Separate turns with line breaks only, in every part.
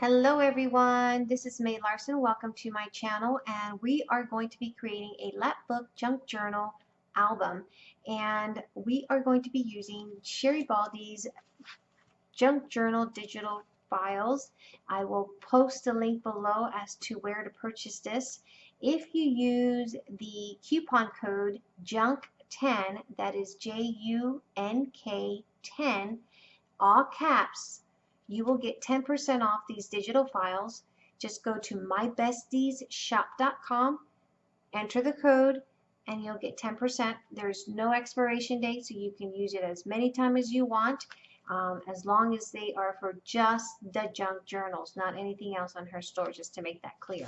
Hello everyone, this is May Larson. Welcome to my channel and we are going to be creating a Lapbook Junk Journal album and we are going to be using Sherry Baldy's Junk Journal digital files. I will post a link below as to where to purchase this. If you use the coupon code JUNK10, that is J-U-N-K 10, all caps, you will get 10% off these digital files. Just go to mybestiesshop.com, enter the code, and you'll get 10%. There's no expiration date, so you can use it as many times as you want, um, as long as they are for just the junk journals, not anything else on her store, just to make that clear.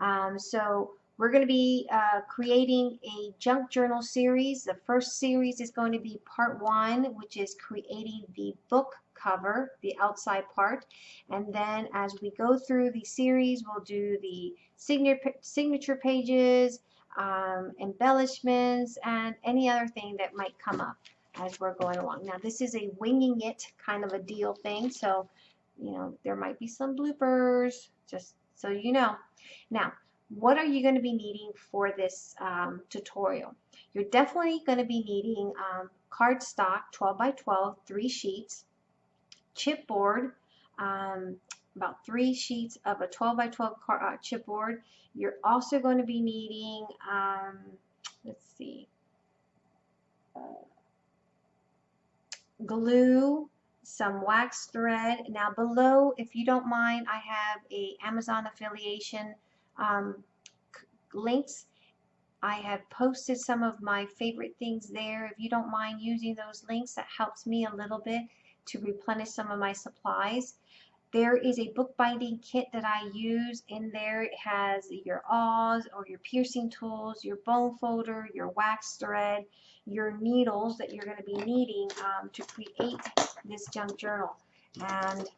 Um, so we're going to be uh, creating a junk journal series. The first series is going to be part one, which is creating the book cover, the outside part. And then as we go through the series, we'll do the signature pages, um, embellishments, and any other thing that might come up as we're going along. Now this is a winging it kind of a deal thing, so you know there might be some bloopers, just so you know. Now, what are you going to be needing for this um, tutorial? You're definitely going to be needing um, cardstock 12 by 12, three sheets, chipboard, um, about three sheets of a 12 by 12 car, uh, chipboard. You're also going to be needing, um, let's see, uh, glue, some wax thread. Now below, if you don't mind, I have a Amazon affiliation um, links. I have posted some of my favorite things there. If you don't mind using those links, that helps me a little bit to replenish some of my supplies. There is a bookbinding kit that I use. In there it has your awls or your piercing tools, your bone folder, your wax thread, your needles that you're going to be needing um, to create this junk journal. And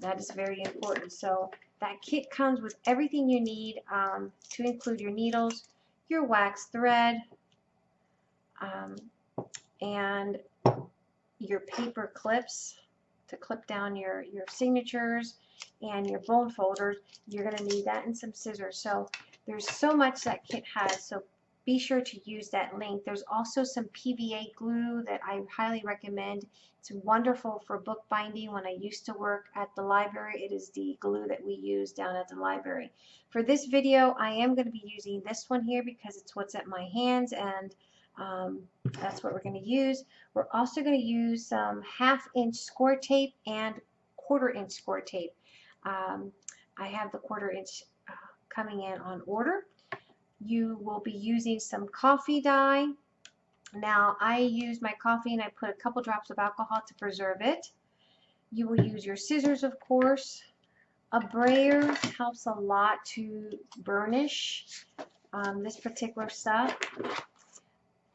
that is very important. So that kit comes with everything you need um, to include your needles, your wax thread, um, and your paper clips to clip down your, your signatures and your bone folders. You're going to need that and some scissors. So there's so much that kit has. So be sure to use that link. There's also some PVA glue that I highly recommend. It's wonderful for bookbinding. When I used to work at the library, it is the glue that we use down at the library. For this video, I am going to be using this one here because it's what's at my hands and um, that's what we're going to use. We're also going to use some half inch score tape and quarter inch score tape. Um, I have the quarter inch uh, coming in on order. You will be using some coffee dye. Now I use my coffee and I put a couple drops of alcohol to preserve it. You will use your scissors of course. A brayer helps a lot to burnish um, this particular stuff.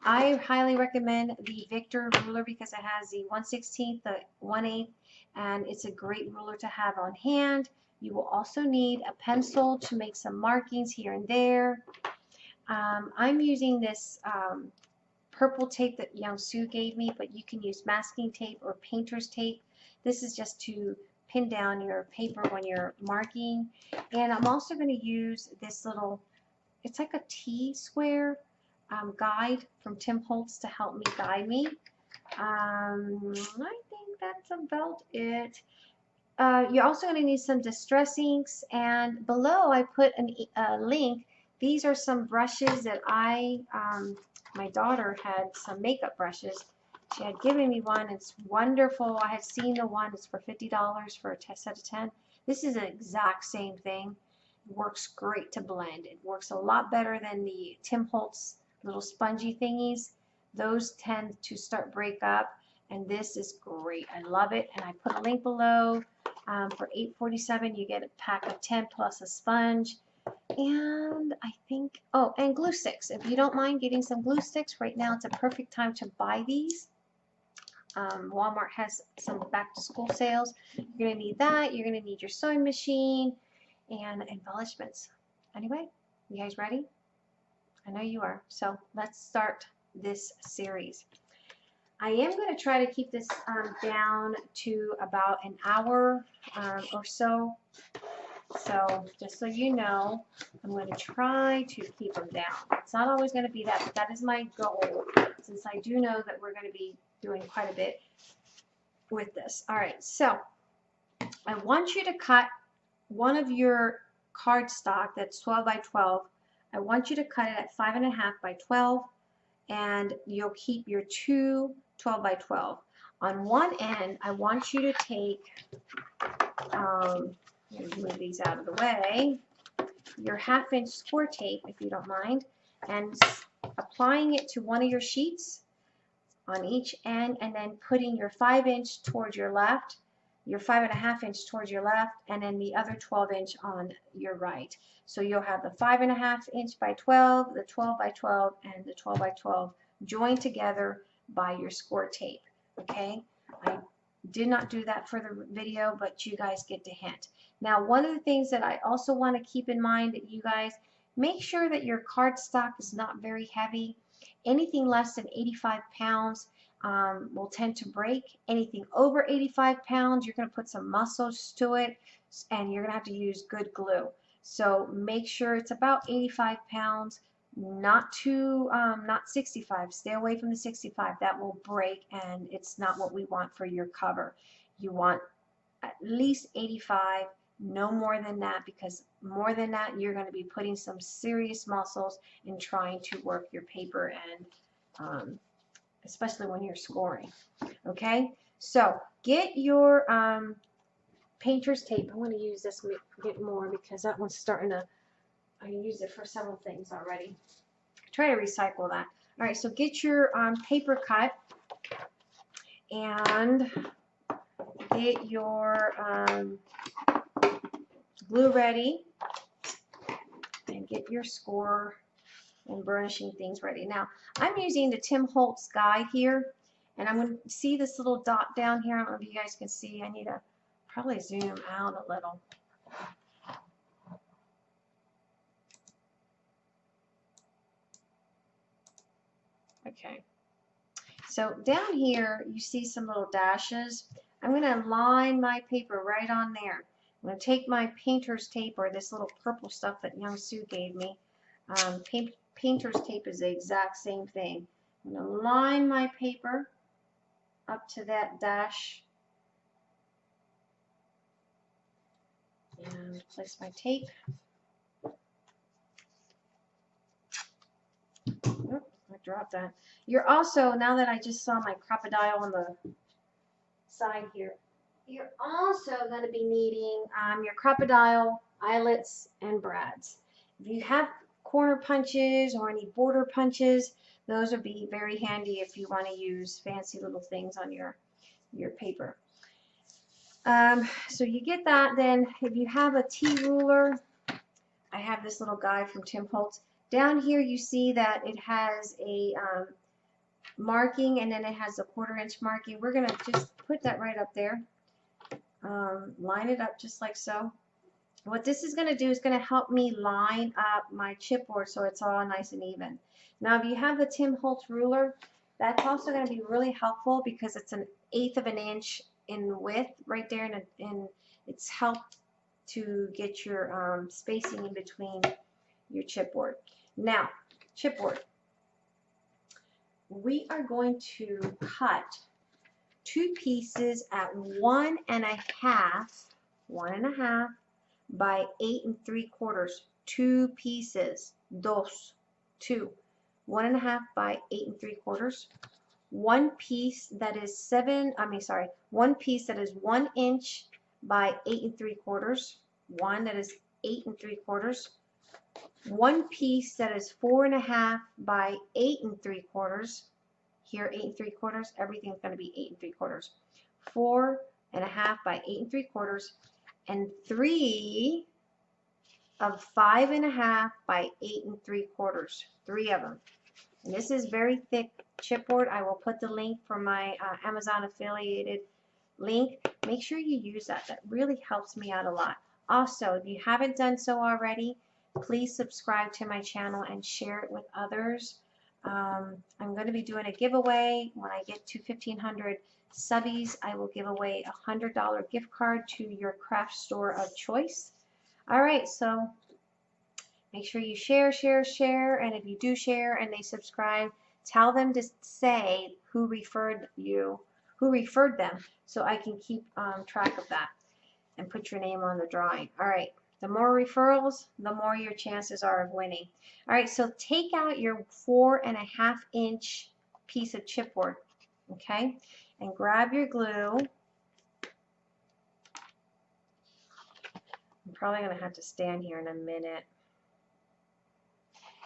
I highly recommend the Victor ruler because it has the 1 16th, the 1 8 and it's a great ruler to have on hand. You will also need a pencil to make some markings here and there. Um, I'm using this um, purple tape that Young Sue gave me, but you can use masking tape or painter's tape. This is just to pin down your paper when you're marking. And I'm also going to use this little, it's like a T-square um, guide from Tim Holtz to help me guide me. Um, I think that's about it. Uh, you're also going to need some distress inks and below I put an, a link. These are some brushes that I, um, my daughter had some makeup brushes. She had given me one. It's wonderful. I had seen the one. It's for $50 for a set of 10. This is the exact same thing. It works great to blend. It works a lot better than the Tim Holtz little spongy thingies. Those tend to start break up and this is great. I love it and I put a link below. Um, for $8.47 you get a pack of 10 plus a sponge and I think oh and glue sticks if you don't mind getting some glue sticks right now it's a perfect time to buy these um, Walmart has some back to school sales you're gonna need that you're gonna need your sewing machine and embellishments anyway you guys ready I know you are. So let's start this series. I am going to try to keep this um, down to about an hour um, or so. So just so you know, I'm going to try to keep them down. It's not always going to be that, but that is my goal since I do know that we're going to be doing quite a bit with this. All right, so I want you to cut one of your cardstock that's 12 by 12. I want you to cut it at 5.5 by 12 and you'll keep your two 12 by 12. On one end, I want you to take, um, move these out of the way, your half inch score tape, if you don't mind, and applying it to one of your sheets on each end, and then putting your 5 inch towards your left, your five and a half inch towards your left, and then the other 12 inch on your right. So you'll have the five and a half inch by 12, the 12 by 12, and the 12 by 12 joined together by your score tape. Okay, I did not do that for the video, but you guys get the hint. Now, one of the things that I also want to keep in mind that you guys make sure that your cardstock is not very heavy. Anything less than 85 pounds um, will tend to break. Anything over 85 pounds, you're going to put some muscles to it, and you're going to have to use good glue. So make sure it's about 85 pounds not too um, not 65 stay away from the 65 that will break and it's not what we want for your cover you want at least 85 no more than that because more than that you're going to be putting some serious muscles in trying to work your paper and um, especially when you're scoring okay so get your um, painter's tape I want to use this bit more because that one's starting to I use it for several things already. Try to recycle that. All right, so get your um, paper cut and get your um, glue ready and get your score and burnishing things ready. Now, I'm using the Tim Holtz guy here, and I'm going to see this little dot down here. I don't know if you guys can see. I need to probably zoom out a little. Okay. So down here, you see some little dashes. I'm going to line my paper right on there. I'm going to take my painter's tape or this little purple stuff that Young Sue gave me. Um, paint, painter's tape is the exact same thing. I'm going to line my paper up to that dash and place my tape. drop that. You're also, now that I just saw my Crop-A-Dile on the side here, you're also going to be needing um, your Crop-A-Dile eyelets and brads. If you have corner punches or any border punches, those would be very handy if you want to use fancy little things on your, your paper. Um, so you get that, then if you have a T-ruler, I have this little guy from Tim Holtz. Down here you see that it has a um, marking and then it has a quarter inch marking. We're going to just put that right up there. Um, line it up just like so. What this is going to do is going to help me line up my chipboard so it's all nice and even. Now if you have the Tim Holtz ruler, that's also going to be really helpful because it's an eighth of an inch in width right there and, and it's helped to get your um, spacing in between your chipboard. Now, chipboard. We are going to cut two pieces at one and a half, one and a half by eight and three quarters. Two pieces, dos, two. One and a half by eight and three quarters. One piece that is seven, I mean, sorry, one piece that is one inch by eight and three quarters. One that is eight and three quarters one piece that is four and a half by eight and three quarters. Here, eight and three quarters. Everything's going to be eight and three quarters. Four and a half by eight and three quarters. And three of five and a half by eight and three quarters. Three of them. And this is very thick chipboard. I will put the link for my uh, Amazon affiliated link. Make sure you use that. That really helps me out a lot. Also, if you haven't done so already, please subscribe to my channel and share it with others. Um, I'm going to be doing a giveaway when I get to 1,500 subbies. I will give away a $100 gift card to your craft store of choice. All right, so make sure you share, share, share, and if you do share and they subscribe, tell them to say who referred you, who referred them, so I can keep um, track of that and put your name on the drawing. All right. The more referrals, the more your chances are of winning. All right, so take out your four and a half inch piece of chipboard, okay, and grab your glue. I'm probably to have to stand here in a minute.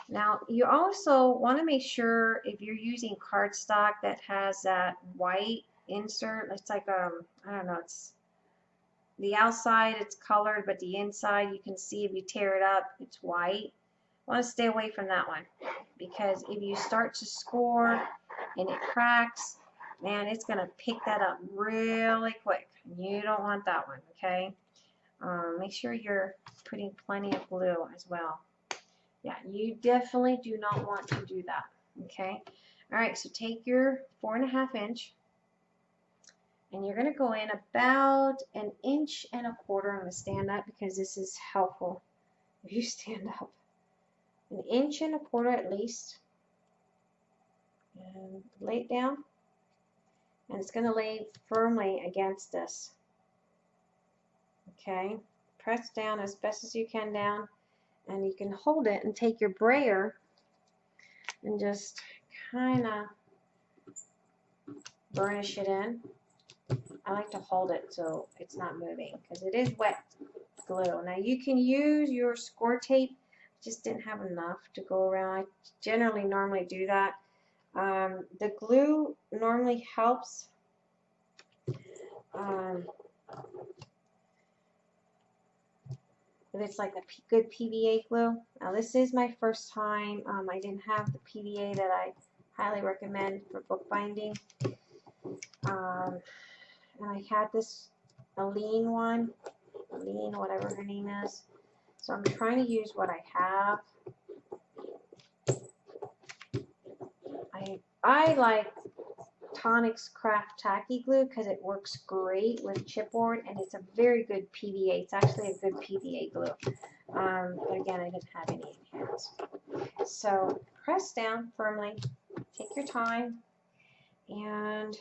Now, you also want to make sure if you're using cardstock that has that white insert, it's like, um, I don't know, it's the outside it's colored, but the inside you can see if you tear it up, it's white. I want to stay away from that one because if you start to score and it cracks, man, it's going to pick that up really quick. You don't want that one, okay? Um, make sure you're putting plenty of glue as well. Yeah, you definitely do not want to do that, okay? All right, so take your four and a half inch and you're going to go in about an inch and a quarter. I'm going to stand up because this is helpful if you stand up. An inch and a quarter at least. And lay it down. And it's going to lay firmly against this. Okay. Press down as best as you can down. And you can hold it and take your brayer and just kind of burnish it in. I like to hold it so it's not moving because it is wet glue. Now you can use your score tape. Just didn't have enough to go around. I generally normally do that. Um, the glue normally helps. Um, it's like a P good PVA glue. Now this is my first time. Um, I didn't have the PVA that I highly recommend for bookbinding. Um, and I had this Aleene one, Aleene, whatever her name is. So I'm trying to use what I have. I I like Tonics Craft Tacky Glue because it works great with chipboard and it's a very good PVA. It's actually a good PVA glue. Um, but again, I didn't have any in hands. So press down firmly, take your time, and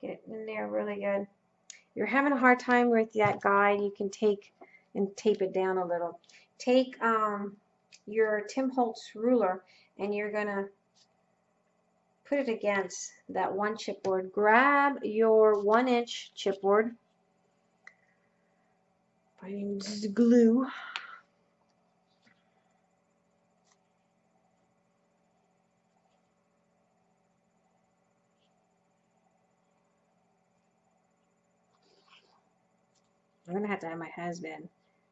Get it in there really good. If You're having a hard time with that guide, you can take and tape it down a little. Take um, your Tim Holtz ruler and you're going to put it against that one chipboard. Grab your one inch chipboard. Find glue. I'm gonna have to have my husband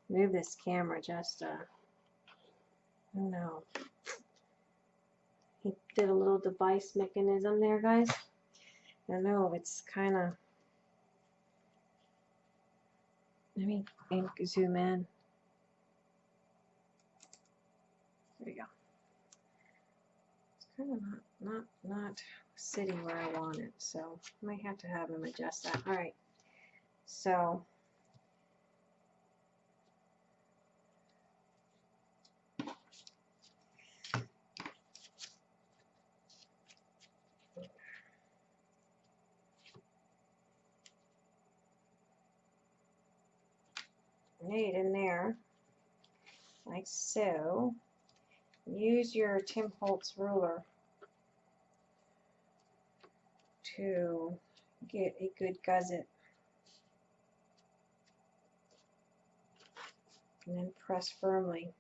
move this camera just uh I don't know. He did a little device mechanism there, guys. I know it's kind of. Let me zoom in. There we go. It's kind of not not not sitting where I want it, so I might have to have him adjust that. All right. So made in there like so. Use your Tim Holtz ruler to get a good gusset. And then press firmly.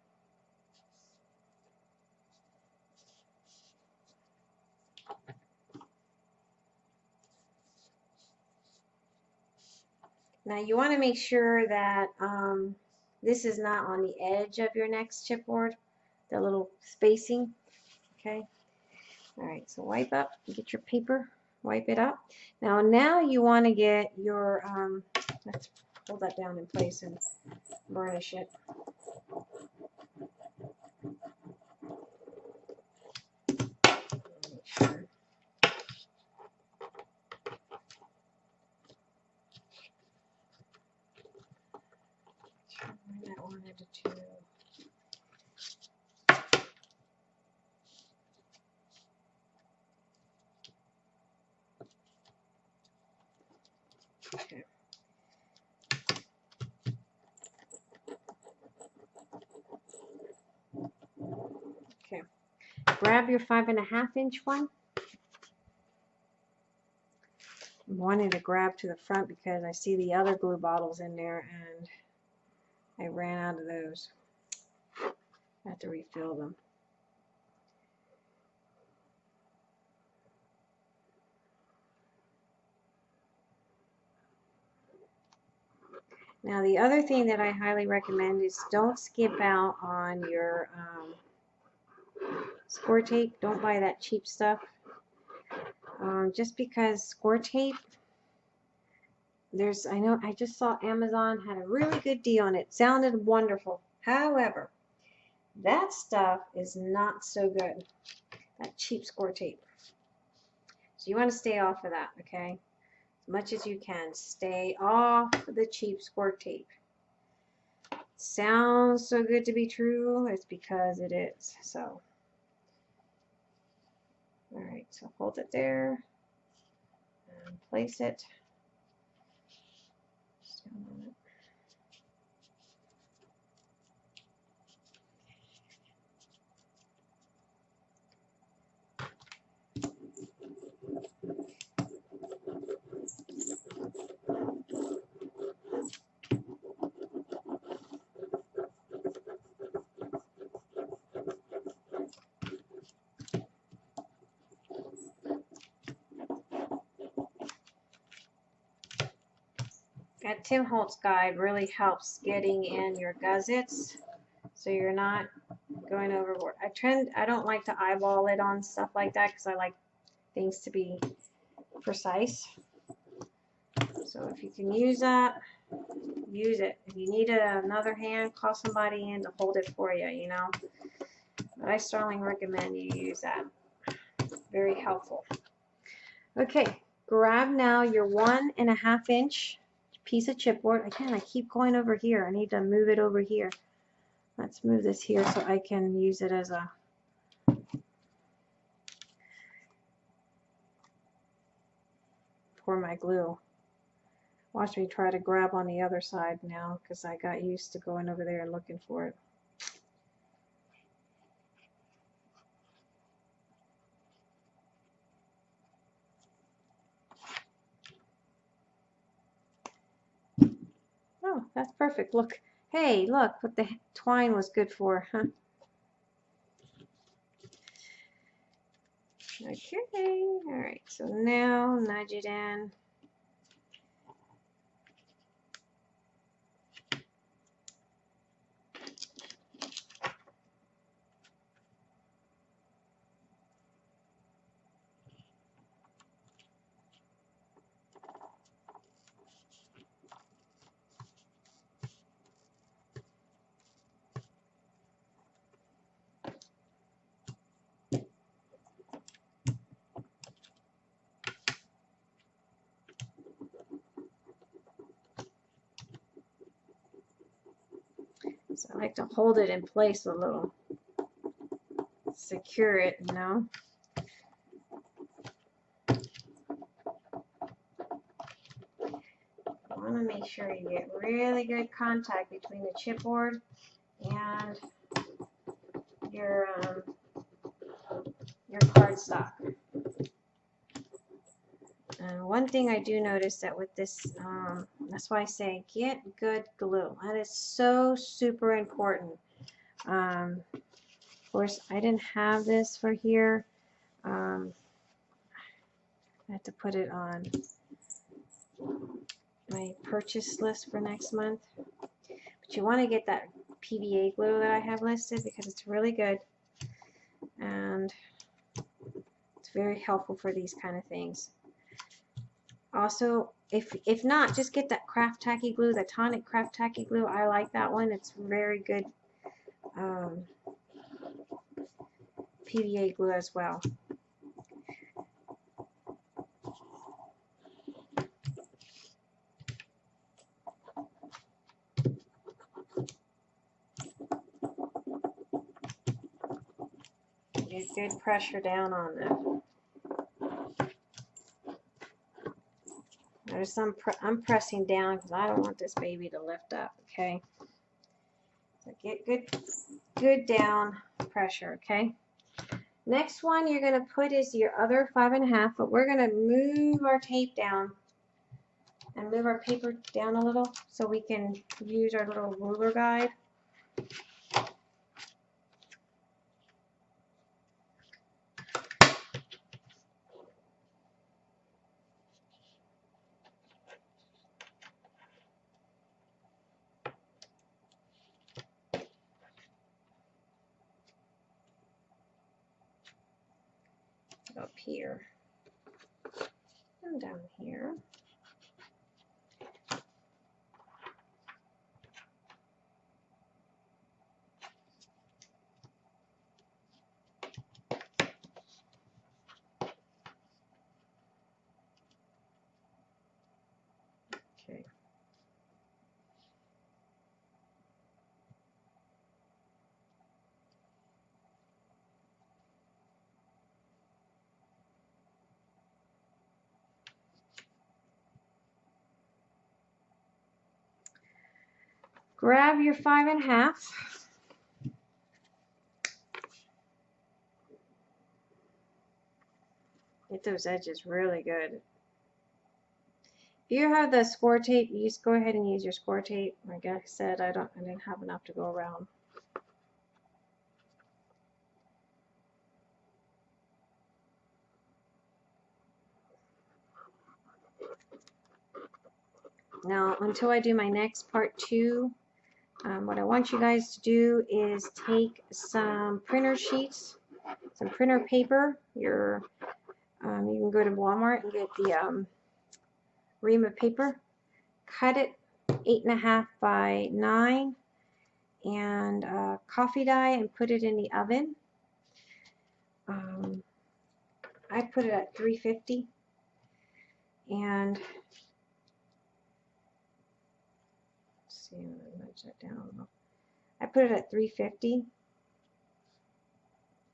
Now you want to make sure that um, this is not on the edge of your next chipboard, the little spacing, okay? All right, so wipe up, get your paper, wipe it up. Now, now you want to get your, um, let's hold that down in place and burnish it.
I wanted Okay. Okay. Grab your five and a half inch one. I'm wanting to grab to the front because I see the other glue bottles in there and I ran out of those. I have to refill them. Now the other thing that I highly recommend is don't skip out on your um, score tape. Don't buy that cheap stuff. Um, just because score tape, there's, I know, I just saw Amazon had a really good deal on it. Sounded wonderful. However, that stuff is not so good. That cheap score tape. So you want to stay off of that, okay? As much as you can. Stay off the cheap score tape. Sounds so good to be true. It's because it is. So. Alright, so hold it there and place it. Stand on it. That Tim Holtz guide really helps getting in your gussets so you're not going overboard. I trend I don't like to eyeball it on stuff like that because I like things to be precise. So if you can use that, use it. If you need another hand, call somebody in to hold it for you, you know. But I strongly recommend you use that. Very helpful. Okay, grab now your one and a half inch piece of chipboard. Again, I keep going over here. I need to move it over here. Let's move this here so I can use it as a pour my glue. Watch me try to grab on the other side now because I got used to going over there and looking for it. Oh, that's perfect. Look. Hey, look what the twine was good for, huh? Okay, all right, so now nudge it in. So I like to hold it in place a little. Secure it, you know. You want to make sure you get really good contact between the chipboard and your um, your cardstock. And one thing I do notice that with this, um, that's why I say get good glue. That is so super important. Um, of course, I didn't have this for here. Um, I have to put it on my purchase list for next month. But you want to get that PVA glue that I have listed because it's really good. And it's very helpful for these kind of things. Also, if, if not, just get that craft tacky glue, the tonic craft tacky glue. I like that one. It's very good um, PVA glue as well. Get good pressure down on that. There's some, pr I'm pressing down because I don't want this baby to lift up, okay? So get good, good down pressure, okay? Next one you're going to put is your other five and a half, but we're going to move our tape down and move our paper down a little so we can use our little ruler guide. Up here and down here. Okay. Grab your five and a half. Get those edges really good. If you have the score tape, you just go ahead and use your score tape. Like I said, I don't I didn't have enough to go around. Now, until I do my next part two, um, what I want you guys to do is take some printer sheets, some printer paper. Your, um, you can go to Walmart and get the um, ream of paper. Cut it eight and a half by nine, and uh, coffee dye and put it in the oven. Um, I put it at 350, and see, Down a little. I put it at 350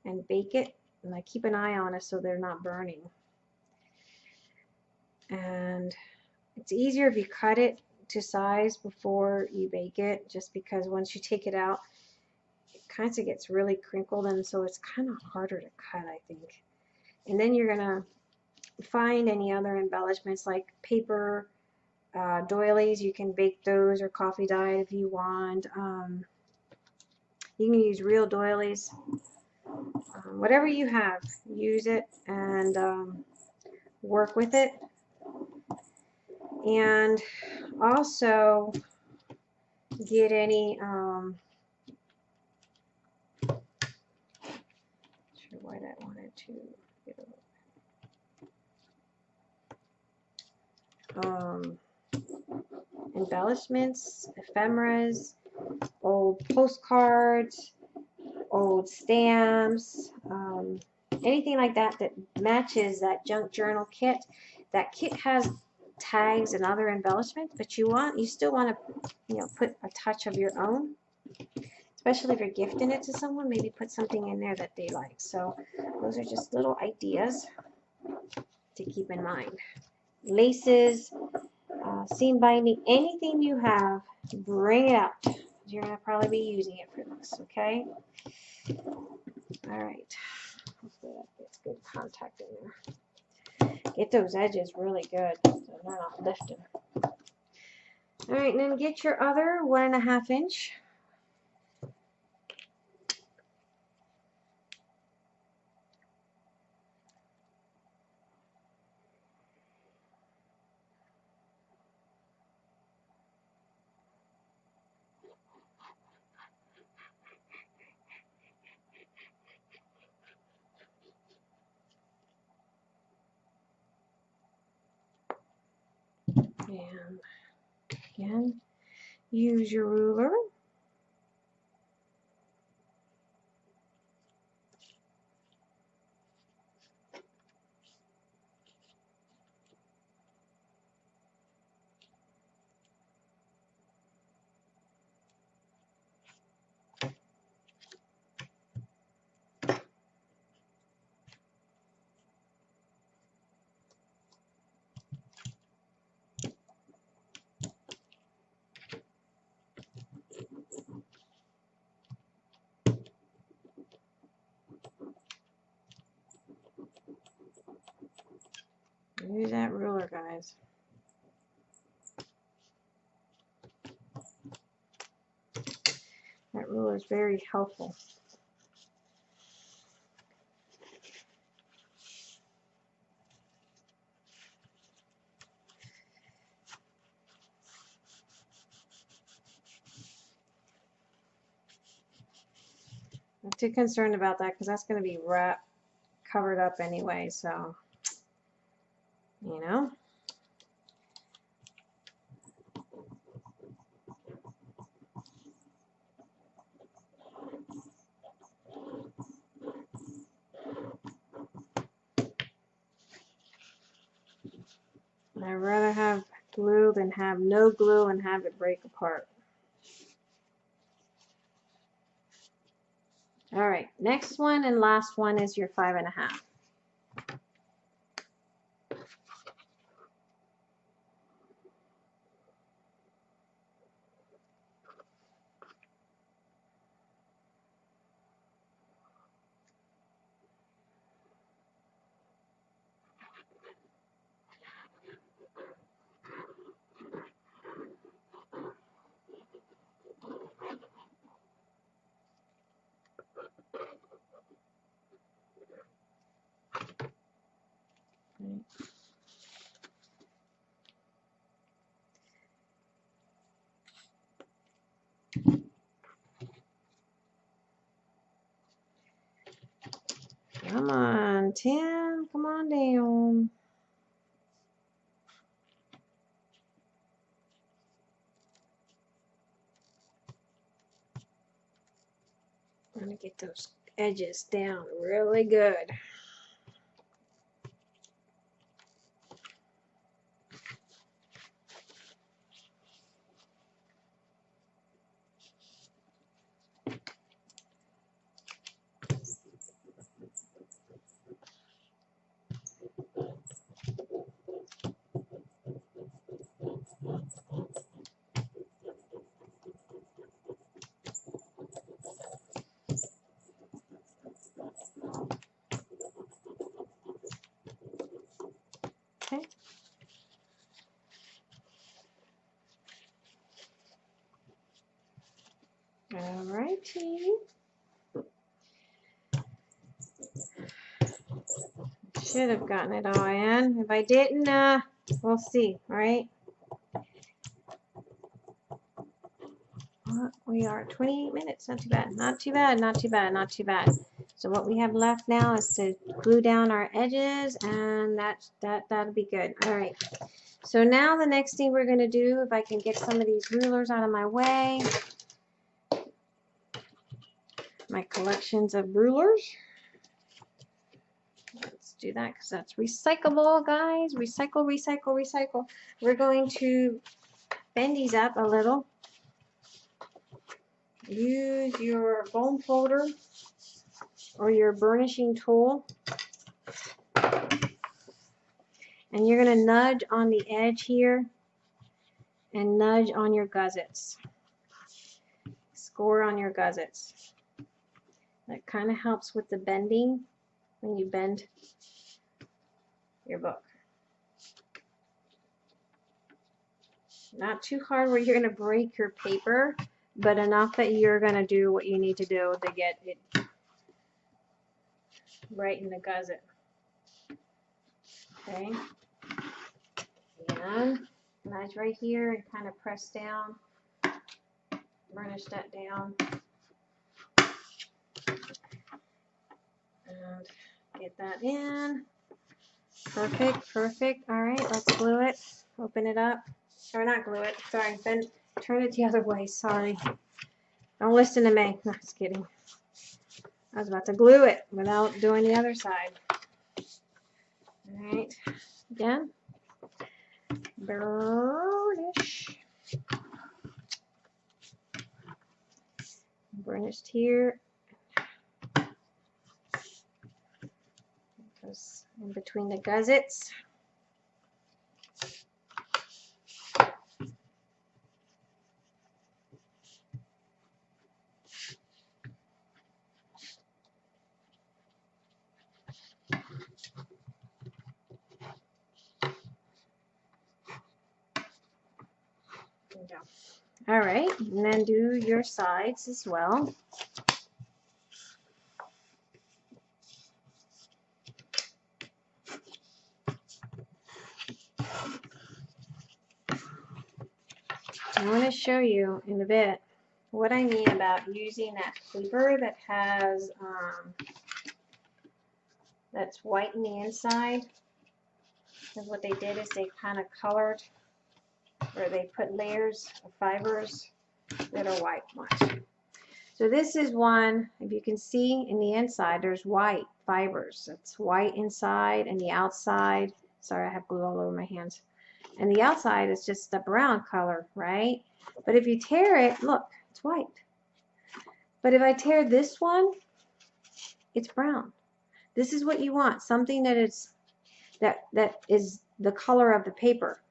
and bake it, and I keep an eye on it so they're not burning. And it's easier if you cut it to size before you bake it, just because once you take it out, it kind of gets really crinkled, and so it's kind of harder to cut, I think. And then you're gonna find any other embellishments like paper, uh, doilies, you can bake those or coffee dye if you want. Um, you can use real doilies. Um, whatever you have, use it and um, work with it. And also get any, um, sure why I wanted to get a, um, embellishments, ephemeras, old postcards, old stamps, um, anything like that that matches that junk journal kit. That kit has tags and other embellishments, but you want you still want to you know put a touch of your own, especially if you're gifting it to someone. Maybe put something in there that they like. So those are just little ideas to keep in mind. Laces, uh, seam binding, anything you have, bring it out. You're going to probably be using it for this, okay? All right. Gets good contact in there. Get those edges really good so they're not lifting. All right, and then get your other one and a half inch. And again, use your ruler. Ruler, guys. That ruler is very helpful. I'm too concerned about that because that's going to be wrapped, covered up anyway, so you know. I'd rather have glue than have no glue and have it break apart. All right, next one and last one is your five and a half. 10. Come on down. I'm going to get those edges down really good. Should have gotten it all in. If I didn't, uh, we'll see, all right? We are 28 minutes, not too bad, not too bad, not too bad, not too bad. So what we have left now is to glue down our edges and that, that, that'll be good. All right. So now the next thing we're gonna do, if I can get some of these rulers out of my way. My collections of rulers. Do that because that's recyclable, guys. Recycle, recycle, recycle. We're going to bend these up a little. Use your bone folder or your burnishing tool. And you're going to nudge on the edge here and nudge on your gussets. Score on your gussets. That kind of helps with the bending when you bend your book. Not too hard where you're going to break your paper, but enough that you're going to do what you need to do to get it right in the gusset. Okay. And nice right here and kind of press down. Burnish that down. And get that in. Perfect, perfect. All right, let's glue it. Open it up. Or not glue it. Sorry, bend, turn it the other way. Sorry. Don't listen to me. No, just kidding. I was about to glue it without doing the other side. All right, again. Burnish. Burnished here. Goes in between the gussets. All right, and then do your sides as well. I want to show you in a bit what I mean about using that paper that has um, that's white in the inside. Because what they did is they kind of colored or they put layers of fibers that are white ones. So this is one, if you can see in the inside, there's white fibers. It's white inside and the outside, sorry I have glue all over my hands. And the outside is just a brown color, right? But if you tear it, look, it's white. But if I tear this one, it's brown. This is what you want, something that is that that is the color of the paper.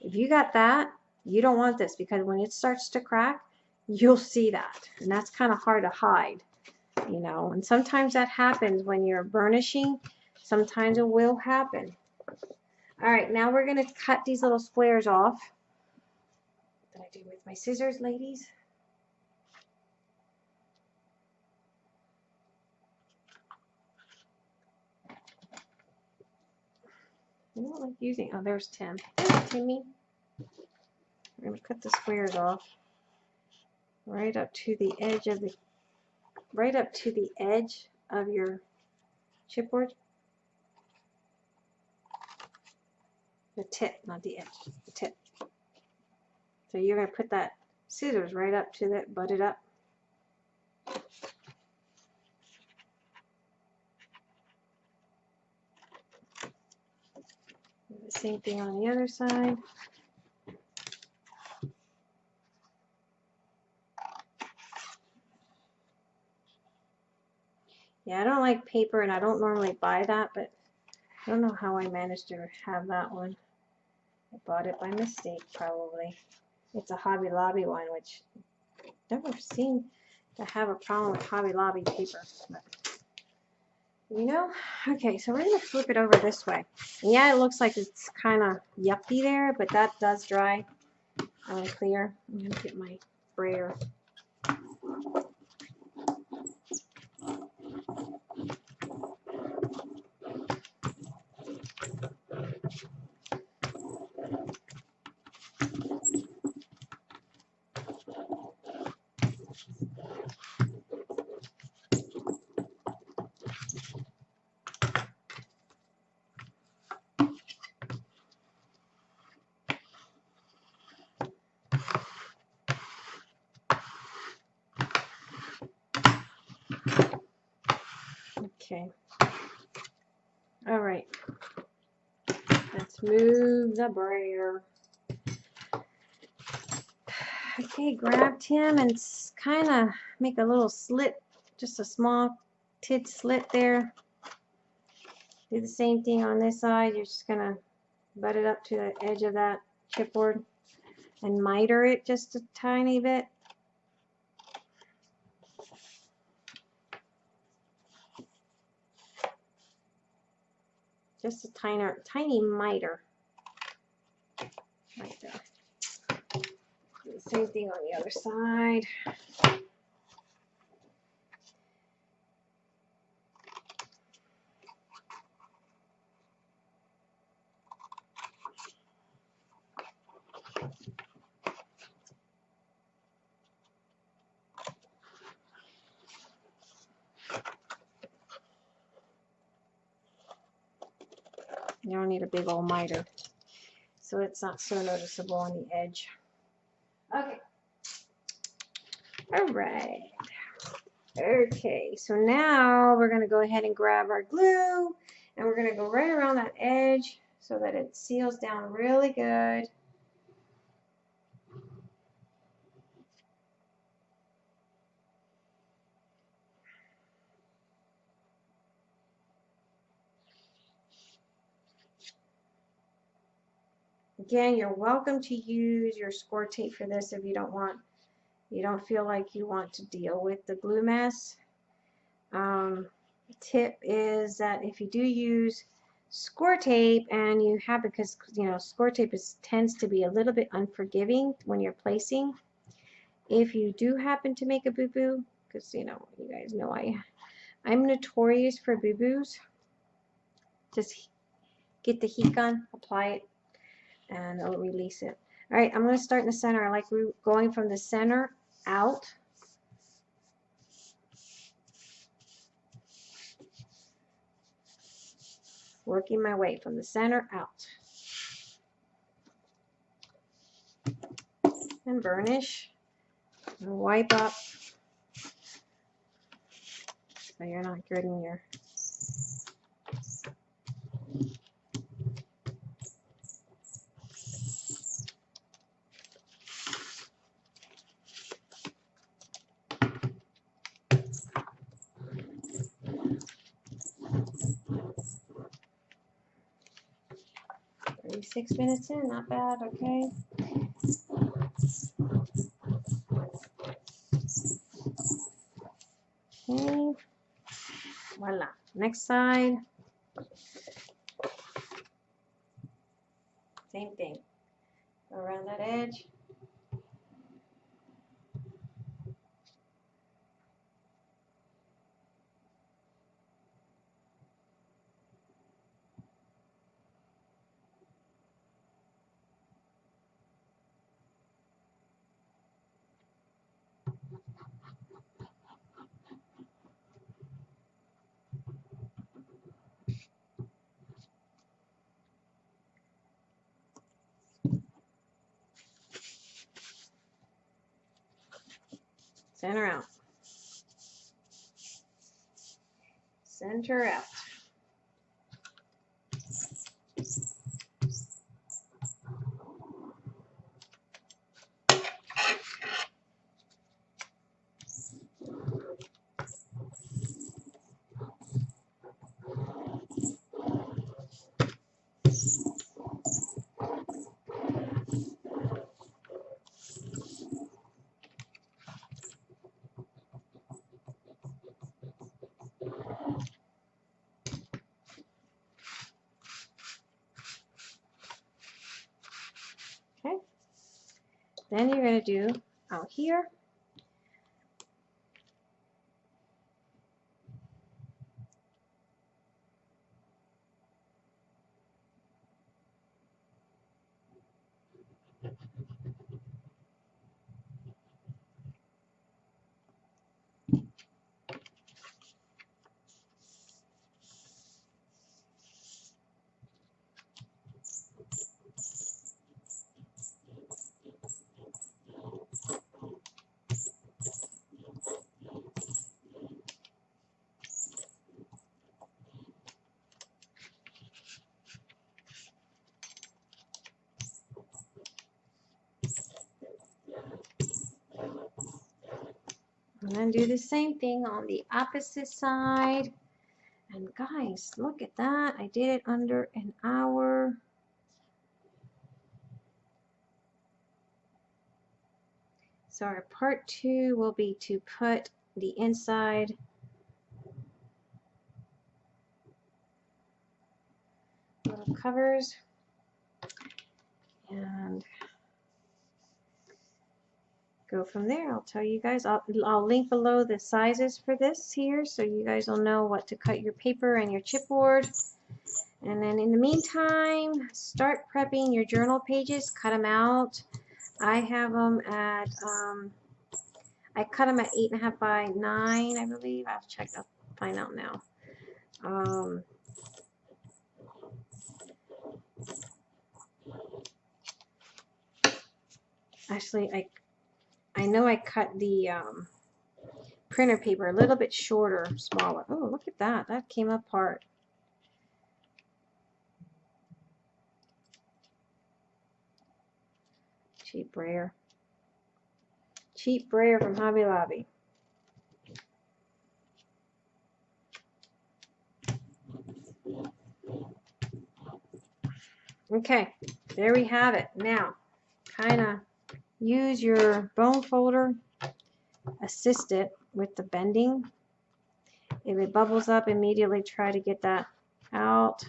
If you got that, you don't want this because when it starts to crack, you'll see that. And that's kind of hard to hide, you know. And sometimes that happens when you're burnishing. Sometimes it will happen. All right, now we're going to cut these little squares off. Did I do with my scissors, ladies? I don't like using, oh, there's Tim. Hey, Timmy. We're going to cut the squares off right up to the edge of the, right up to the edge of your chipboard. The tip, not the edge, the tip. So you're going to put that scissors right up to that, butt it up. The same thing on the other side. Yeah, I don't like paper and I don't normally buy that, but I don't know how I managed to have that one. I bought it by mistake probably. It's a Hobby Lobby one, which never seen to have a problem with Hobby Lobby paper. But, you know, okay, so we're going to flip it over this way. And yeah, it looks like it's kind of yucky there, but that does dry uh, clear. I'm going to get my brayer. Okay. All right. Let's move the brayer. Okay, grab him and kind of make a little slit, just a small tid slit there. Do the same thing on this side. You're just going to butt it up to the edge of that chipboard and miter it just a tiny bit. Just a tiny, tiny miter right there. Same thing on the other side. Big old miter. So it's not so noticeable on the edge. Okay. All right. Okay, so now we're going to go ahead and grab our glue and we're going to go right around that edge so that it seals down really good. Again, you're welcome to use your score tape for this if you don't want, you don't feel like you want to deal with the glue mess. Um, tip is that if you do use score tape and you have because you know score tape is tends to be a little bit unforgiving when you're placing. If you do happen to make a boo-boo because you know you guys know I I'm notorious for boo-boos. Just get the heat gun apply it and it'll release it all right I'm going to start in the center I like going from the center out working my way from the center out. And burnish. And wipe up so you're not getting your Thirty-six minutes in, not bad, okay? Okay, voila, next side. Same thing, go around that edge. Center out. Center out. Okay. Then you're going to do out here. And do the same thing on the opposite side. And guys, look at that. I did it under an hour. So our part two will be to put the inside little covers and go from there. I'll tell you guys, I'll, I'll link below the sizes for this here so you guys will know what to cut your paper and your chipboard. And then in the meantime, start prepping your journal pages, cut them out. I have them at, um, I cut them at eight and a half by nine, I believe. I'll check, I'll find out now. Um, actually, I I know I cut the um, printer paper a little bit shorter, smaller. Oh, look at that. That came apart. Cheap brayer. Cheap brayer from Hobby Lobby. Okay, there we have it. Now, kind of use your bone folder, assist it with the bending. If it bubbles up, immediately try to get that out.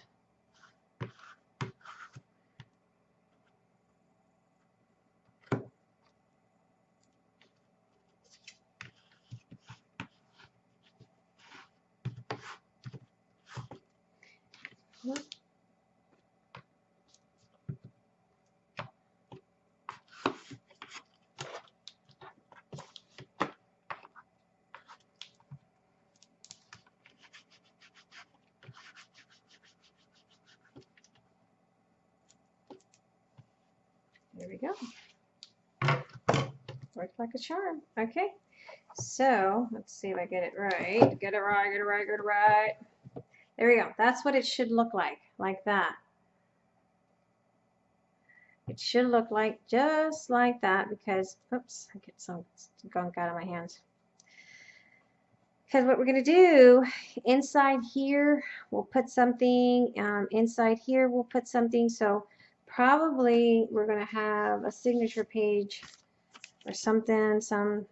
There we go. Worked like a charm. Okay. So let's see if I get it right. Get it right, get it right, get it right. There we go. That's what it should look like, like that. It should look like just like that because, oops, I get some gunk out of my hands. Because what we're going to do, inside here, we'll put something, um, inside here, we'll put something. So probably we're going to have a signature page or something, some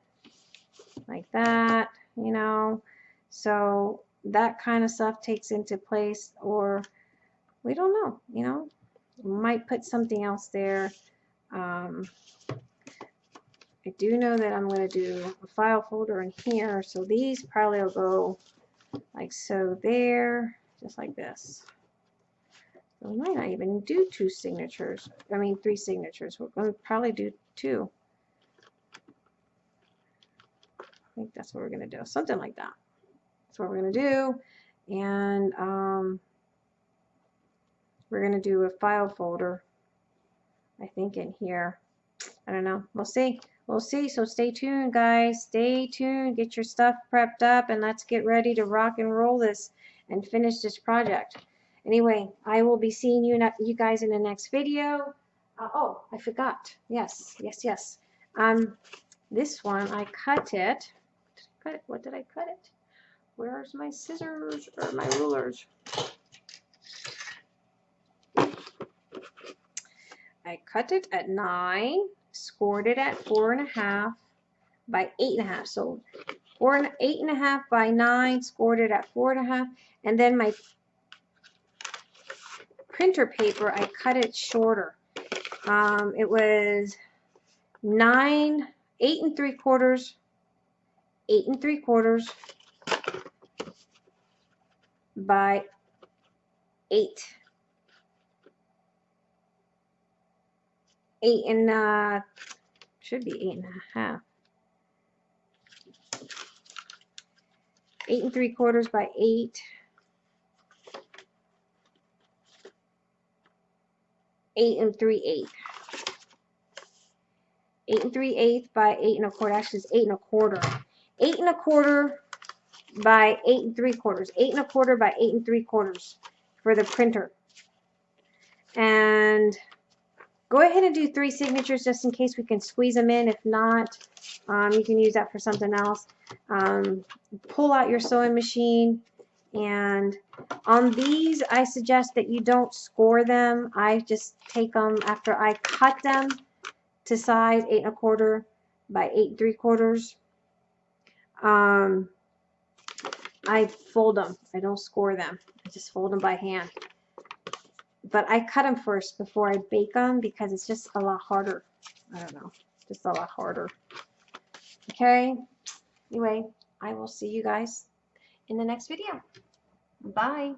like that, you know. So that kind of stuff takes into place or we don't know, you know. Might put something else there. Um, I do know that I'm going to do a file folder in here. So these probably will go like so there, just like this. So we might not even do two signatures. I mean, three signatures. We're going to probably do two. I think that's what we're going to do. Something like that. That's what we're going to do. And um, we're going to do a file folder, I think, in here. I don't know. We'll see. We'll see. So stay tuned, guys. Stay tuned. Get your stuff prepped up, and let's get ready to rock and roll this and finish this project. Anyway, I will be seeing you, you guys in the next video. Uh, oh, I forgot. Yes, yes, yes. Um, this one, I cut it. Cut it. What did I cut it? Where's my scissors or my rulers? I cut it at nine, scored it at four and a half by eight and a half. So four and eight and a half by nine, scored it at four and a half, and then my printer paper, I cut it shorter. Um, it was nine, eight and three quarters, eight and three quarters by eight. Eight and, uh, should be eight and a half. Eight and three quarters by eight. Eight and three eighth. Eight and three eighth by eight and a quarter. Actually, it's eight and a quarter. Eight and a quarter by eight and three quarters. Eight and a quarter by eight and three quarters for the printer. And go ahead and do three signatures just in case we can squeeze them in. If not, um, you can use that for something else. Um, pull out your sewing machine and on these I suggest that you don't score them. I just take them after I cut them to size eight and a quarter by eight and three quarters. Um, I fold them. I don't score them. I just fold them by hand. But I cut them first before I bake them because it's just a lot harder. I don't know. Just a lot harder. Okay. Anyway, I will see you guys in the next video. Bye.